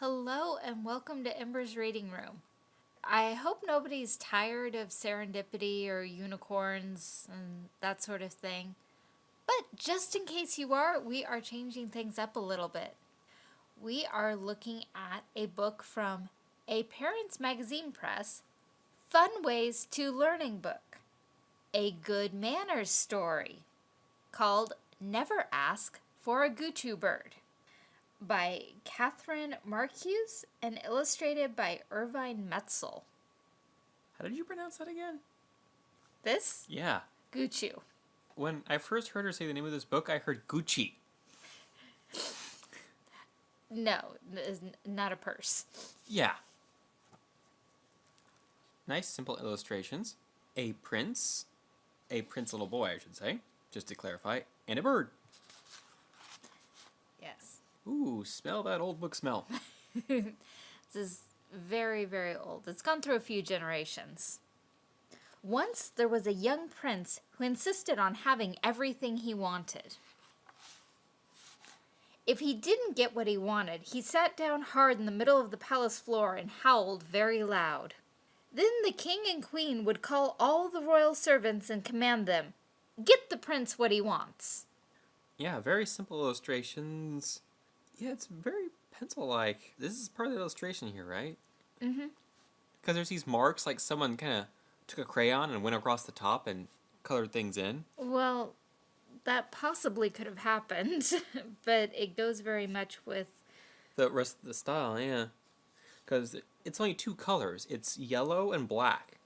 Hello and welcome to Ember's Reading Room. I hope nobody's tired of serendipity or unicorns and that sort of thing. But just in case you are, we are changing things up a little bit. We are looking at a book from a Parents Magazine Press, Fun Ways to Learning Book, a good manners story called Never Ask for a Gucci Bird by Catherine Marcuse and illustrated by Irvine Metzel. How did you pronounce that again? This? Yeah. Gucci. When I first heard her say the name of this book, I heard Gucci. No, not a purse. Yeah. Nice, simple illustrations. A prince, a prince little boy, I should say, just to clarify, and a bird. Ooh, smell that old book smell. This is very, very old. It's gone through a few generations. Once there was a young prince who insisted on having everything he wanted. If he didn't get what he wanted, he sat down hard in the middle of the palace floor and howled very loud. Then the king and queen would call all the royal servants and command them, Get the prince what he wants. Yeah, very simple illustrations. Yeah, it's very pencil-like. This is part of the illustration here, right? Mm-hmm. Because there's these marks, like someone kind of took a crayon and went across the top and colored things in. Well, that possibly could have happened, but it goes very much with The rest of the style, yeah. Because it's only two colors. It's yellow and black.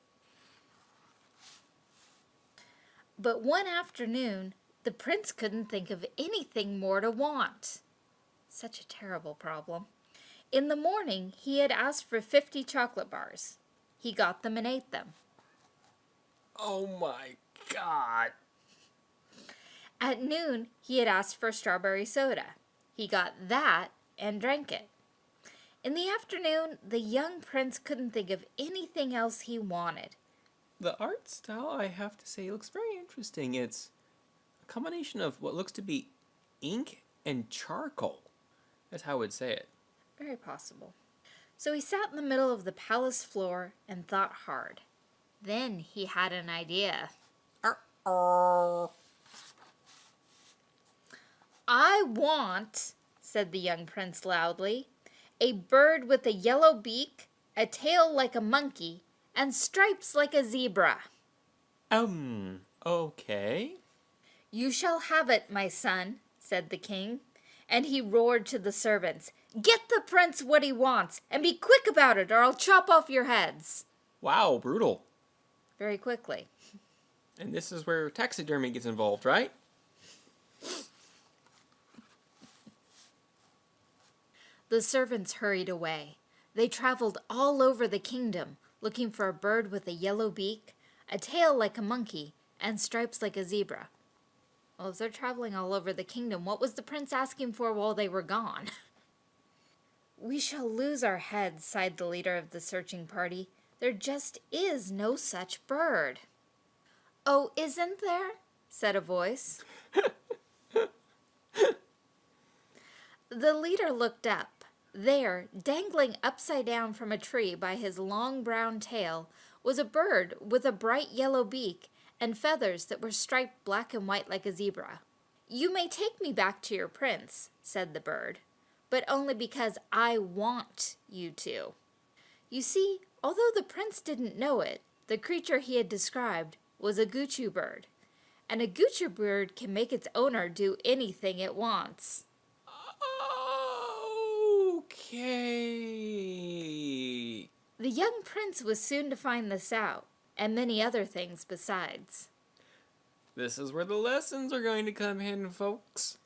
But one afternoon, the prince couldn't think of anything more to want. Such a terrible problem. In the morning, he had asked for 50 chocolate bars. He got them and ate them. Oh my god. At noon, he had asked for strawberry soda. He got that and drank it. In the afternoon, the young prince couldn't think of anything else he wanted. The art style, I have to say, looks very interesting. It's a combination of what looks to be ink and charcoal. That's how I would say it. Very possible. So he sat in the middle of the palace floor and thought hard. Then he had an idea. Uh-oh. I want, said the young prince loudly, a bird with a yellow beak, a tail like a monkey, and stripes like a zebra. Um, okay. You shall have it, my son, said the king. And he roared to the servants, Get the prince what he wants, and be quick about it, or I'll chop off your heads. Wow, brutal. Very quickly. And this is where taxidermy gets involved, right? The servants hurried away. They traveled all over the kingdom, looking for a bird with a yellow beak, a tail like a monkey, and stripes like a zebra. Well, if they're traveling all over the kingdom, what was the prince asking for while they were gone? we shall lose our heads, sighed the leader of the searching party. There just is no such bird. Oh, isn't there? said a voice. the leader looked up. There, dangling upside down from a tree by his long brown tail, was a bird with a bright yellow beak and feathers that were striped black and white like a zebra. You may take me back to your prince, said the bird, but only because I want you to. You see, although the prince didn't know it, the creature he had described was a Gucci bird, and a Gucci bird can make its owner do anything it wants. Okay. The young prince was soon to find this out, and many other things besides. This is where the lessons are going to come in, folks.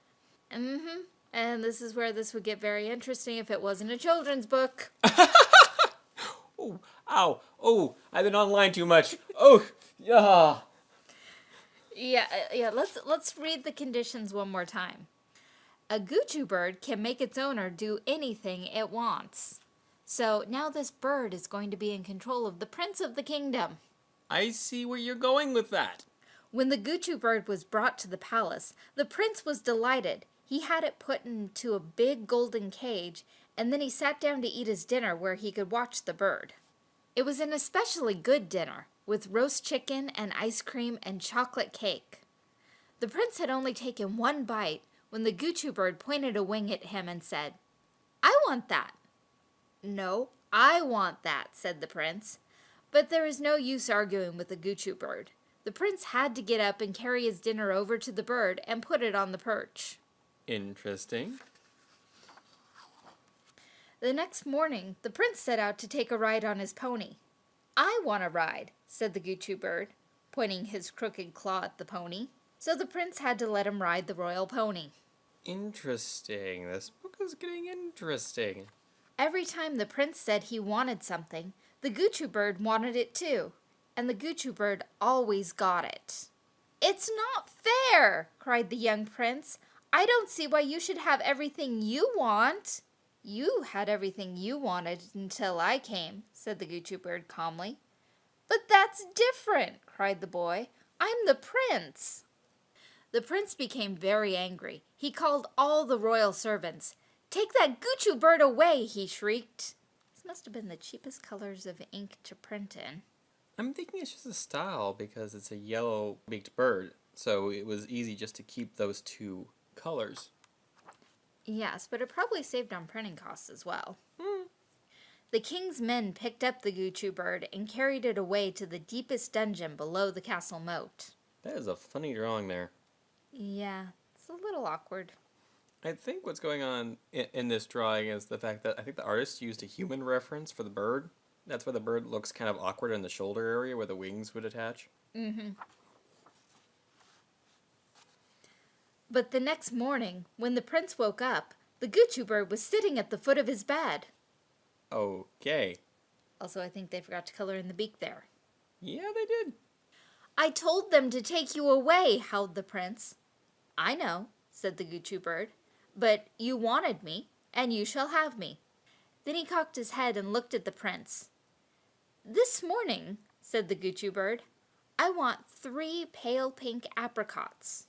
Mm-hmm. And this is where this would get very interesting if it wasn't a children's book. Oh, ow. Oh, I've been online too much. Oh, yeah. Yeah, uh, yeah. Let's let's read the conditions one more time. A Gucci bird can make its owner do anything it wants. So now this bird is going to be in control of the prince of the kingdom. I see where you're going with that. When the Gucci bird was brought to the palace, the prince was delighted. He had it put into a big golden cage, and then he sat down to eat his dinner where he could watch the bird. It was an especially good dinner, with roast chicken and ice cream and chocolate cake. The prince had only taken one bite when the Guchu bird pointed a wing at him and said, I want that. No, I want that, said the prince. But there is no use arguing with the Guchu bird. The prince had to get up and carry his dinner over to the bird and put it on the perch. Interesting. The next morning, the prince set out to take a ride on his pony. I want a ride, said the Guchu bird, pointing his crooked claw at the pony. So the prince had to let him ride the royal pony. Interesting. This book is getting interesting. Every time the prince said he wanted something, the Guchu bird wanted it too, and the Guchu bird always got it. It's not fair, cried the young prince. I don't see why you should have everything you want. You had everything you wanted until I came, said the Guchu bird calmly. But that's different, cried the boy. I'm the prince. The prince became very angry. He called all the royal servants. Take that Guchu bird away, he shrieked. Must have been the cheapest colors of ink to print in. I'm thinking it's just a style because it's a yellow beaked bird, so it was easy just to keep those two colors. Yes, but it probably saved on printing costs as well. Hmm. The king's men picked up the Guchu bird and carried it away to the deepest dungeon below the castle moat. That is a funny drawing there. Yeah, it's a little awkward. I think what's going on in, in this drawing is the fact that I think the artist used a human reference for the bird. That's why the bird looks kind of awkward in the shoulder area where the wings would attach. Mm-hmm. But the next morning, when the prince woke up, the Guchu bird was sitting at the foot of his bed. Okay. Also, I think they forgot to color in the beak there. Yeah, they did. I told them to take you away, howled the prince. I know, said the Guchu bird, but you wanted me, and you shall have me. Then he cocked his head and looked at the prince. This morning, said the Guchu bird, I want three pale pink apricots.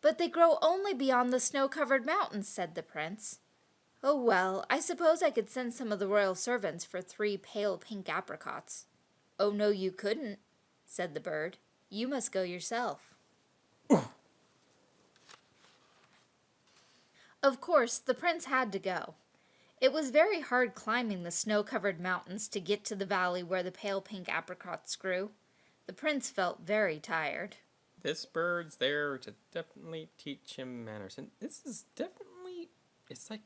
But they grow only beyond the snow covered mountains, said the prince. Oh, well, I suppose I could send some of the royal servants for three pale pink apricots. Oh, no, you couldn't, said the bird. You must go yourself. Of course, the prince had to go. It was very hard climbing the snow covered mountains to get to the valley where the pale pink apricots grew. The prince felt very tired. This bird's there to definitely teach him manners. And this is definitely, it's like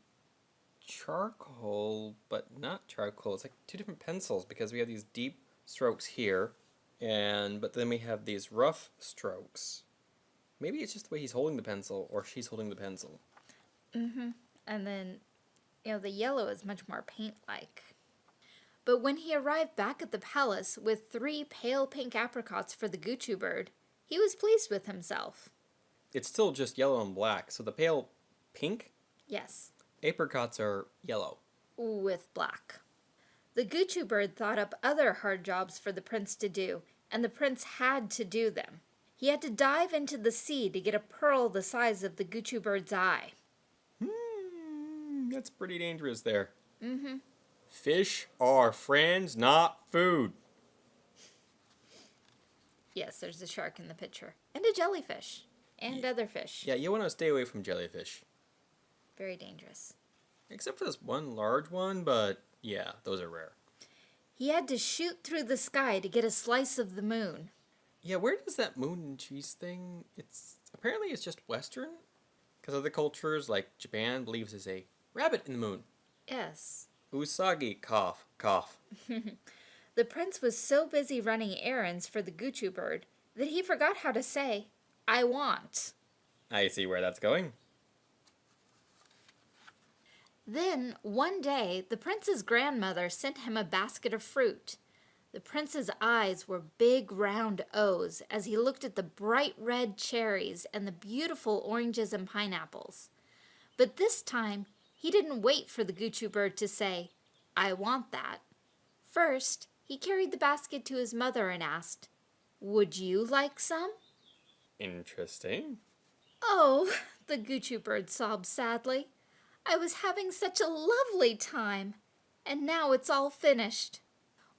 charcoal, but not charcoal. It's like two different pencils because we have these deep strokes here, and but then we have these rough strokes. Maybe it's just the way he's holding the pencil, or she's holding the pencil. Mm-hmm. And then, you know, the yellow is much more paint like. But when he arrived back at the palace with three pale pink apricots for the Guchu bird, he was pleased with himself. It's still just yellow and black, so the pale pink Yes, apricots are yellow. with black. The Guchu bird thought up other hard jobs for the prince to do, and the prince had to do them. He had to dive into the sea to get a pearl the size of the Guchu bird's eye. That's pretty dangerous there. Mm-hmm. Fish are friends, not food. Yes, there's a shark in the picture, and a jellyfish, and other fish. Yeah, you want to stay away from jellyfish. Very dangerous. Except for this one large one, but yeah, those are rare. He had to shoot through the sky to get a slice of the moon. Yeah, where does that moon and cheese thing? It's apparently it's just Western, because other cultures like Japan believes there's a rabbit in the moon. Yes. Usagi, cough, cough. The prince was so busy running errands for the Guchu bird that he forgot how to say, I want. I see where that's going. Then, one day, the prince's grandmother sent him a basket of fruit. The prince's eyes were big round O's as he looked at the bright red cherries and the beautiful oranges and pineapples. But this time, he didn't wait for the Guchu bird to say, I want that. First, he carried the basket to his mother and asked, Would you like some? Interesting. Oh, the Gucci bird sobbed sadly. I was having such a lovely time, and now it's all finished.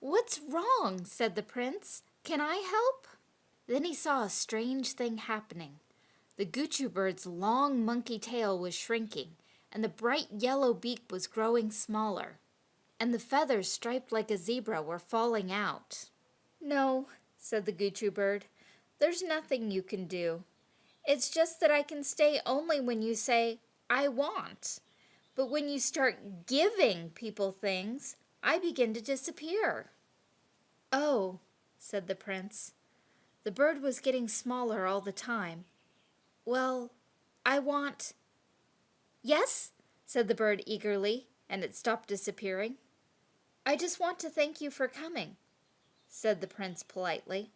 What's wrong? said the prince. Can I help? Then he saw a strange thing happening. The Gucci bird's long monkey tail was shrinking, and the bright yellow beak was growing smaller, and the feathers striped like a zebra were falling out. No, said the Gucci bird, there's nothing you can do. It's just that I can stay only when you say, I want. But when you start giving people things, I begin to disappear. Oh, said the prince. The bird was getting smaller all the time. Well, I want. Yes, said the bird eagerly, and it stopped disappearing. I just want to thank you for coming, said the prince politely.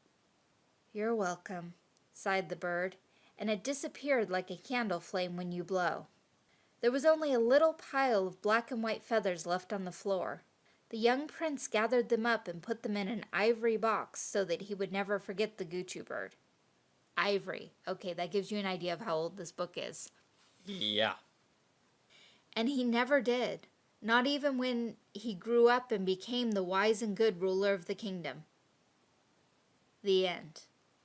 You're welcome, sighed the bird, and it disappeared like a candle flame when you blow. There was only a little pile of black and white feathers left on the floor. The young prince gathered them up and put them in an ivory box so that he would never forget the Gucci bird. Ivory. Okay, that gives you an idea of how old this book is. Yeah. And he never did, not even when he grew up and became the wise and good ruler of the kingdom. The end.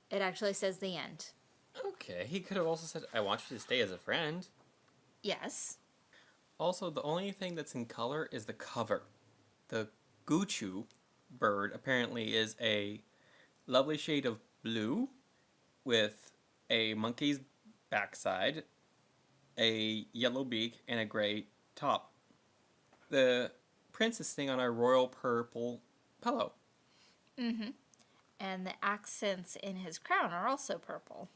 It actually says the end. Okay, he could have also said, I want you to stay as a friend. Yes. Also, the only thing that's in color is the cover. The Guchu bird apparently is a lovely shade of blue with a monkey's backside, a yellow beak, and a gray top. The prince is sitting on a royal purple pillow. Mm-hmm. And the accents in his crown are also purple.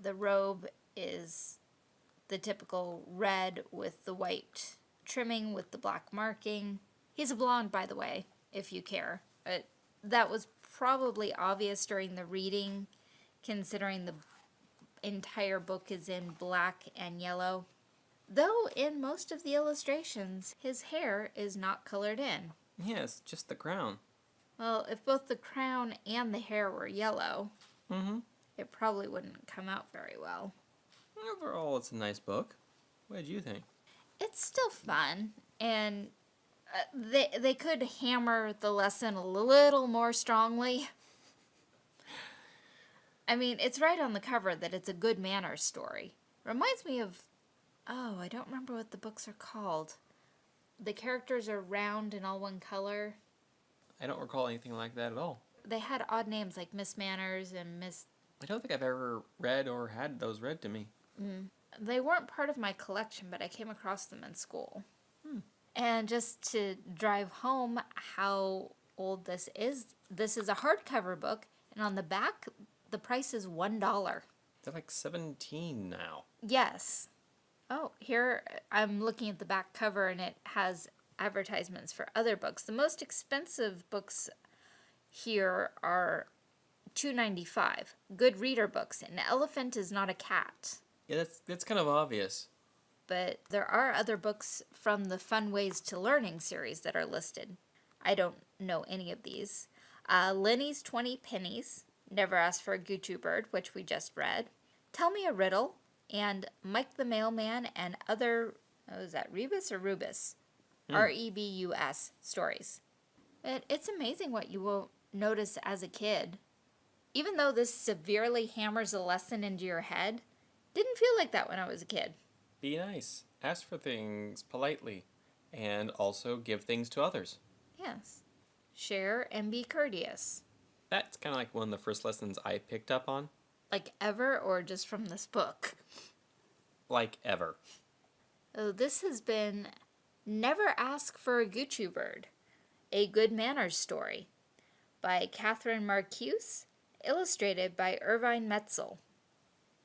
The robe is the typical red with the white trimming with the black marking. He's a blonde, by the way, if you care. But that was probably obvious during the reading, considering the entire book is in black and yellow. Though in most of the illustrations, his hair is not colored in. Yes, just the crown. Well, if both the crown and the hair were yellow, Mm-hmm. it probably wouldn't come out very well. Overall, it's a nice book. What did you think? It's still fun, and uh, they they could hammer the lesson a little more strongly. I mean, it's right on the cover that it's a good manners story. Reminds me of, oh, I don't remember what the books are called. The characters are round and all one color. I don't recall anything like that at all. They had odd names like Miss Manners and Miss. I don't think I've ever read or had those read to me. Mm. They weren't part of my collection, but I came across them in school. Hmm. And just to drive home how old this is, this is a hardcover book, and on the back, the price is $1. They're like 17 now. Yes. Oh, here I'm looking at the back cover, and it has advertisements for other books. The most expensive books here are two ninety five. Good reader books. An elephant is not a cat. Yeah, that's that's kind of obvious. but there are other books from the Fun Ways to Learning series that are listed. I don't know any of these. Uh, Lenny's 20 Pennies, Never Ask for a Gucci Bird, which we just read. Tell Me a Riddle, and Mike the Mailman and other, oh, is that Rebus or Rubus? Hmm. R E B U S stories. It, it's amazing what you will notice as a kid. Even though this severely hammers a lesson into your head, didn't feel like that when I was a kid. Be nice. Ask for things politely. And also give things to others. Yes. Share and be courteous. That's kind of like one of the first lessons I picked up on. Like ever or just from this book? Like ever. Oh, this has been Never Ask for a Gucci Bird, a Good Manners story by Catherine Marcuse, illustrated by Irvine Metzel.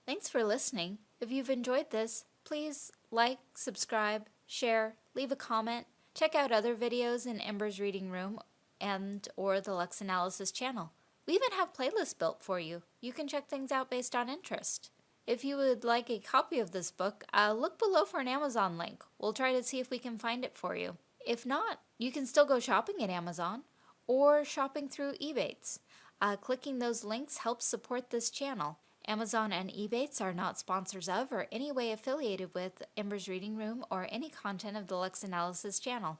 Thanks for listening. If you've enjoyed this, please like, subscribe, share, leave a comment, check out other videos in Ember's Reading Room and or the Lux Analysis channel. We even have playlists built for you. You can check things out based on interest. If you would like a copy of this book, uh, look below for an Amazon link. We'll try to see if we can find it for you. If not, you can still go shopping at Amazon or shopping through Ebates. Uh, clicking those links helps support this channel. Amazon and Ebates are not sponsors of or in any way affiliated with Ember's Reading Room or any content of the Lux Analysis channel.